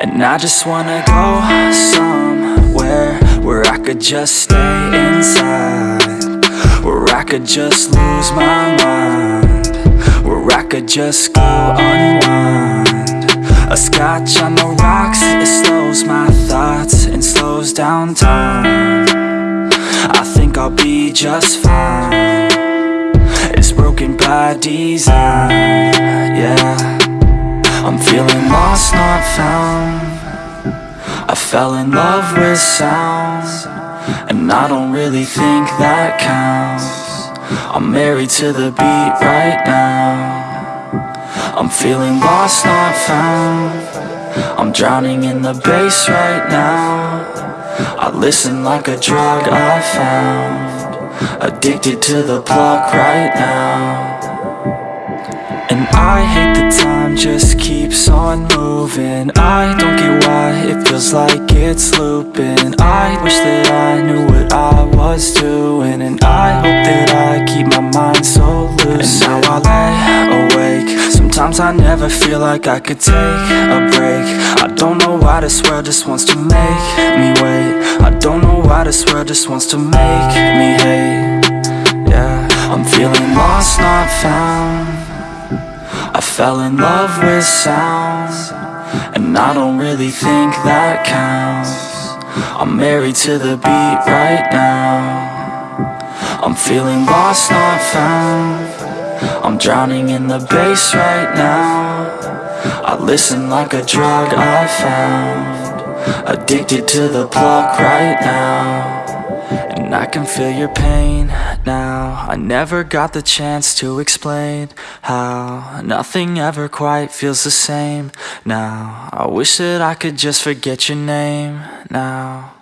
And I just wanna go somewhere Where I could just stay inside. Where I could just lose my mind. Where I could just go unwind. A scotch on the rocks, it slows my thoughts And slows down time. I think I'll be just fine. It's broken by design, yeah. I'm feeling lost, not found fell in love with sound And I don't really think that counts. I'm married to the beat right now. I'm feeling lost, not found. I'm drowning in the bass right now. I listen like a drug I found. Addicted to the plug right now. And I hate the time just keeps on moving. I don't get why it feels like it's looping. I wish that I knew what I was doing And I hope that I keep my mind so loose. And now I lay awake. Sometimes I never feel like I could take a break. I don't know why this world just wants to make me wait. I don't know why this world just wants to make me hate fell in love with sound And I don't really think that counts. I'm married to the beat right now. I'm feeling lost, not found. I'm drowning in the bass right now. I listen like a drug I found. Addicted to the plug right now And I can feel your pain now. I never got the chance to explain how Nothing ever quite feels the same now. I wish that I could just forget your name now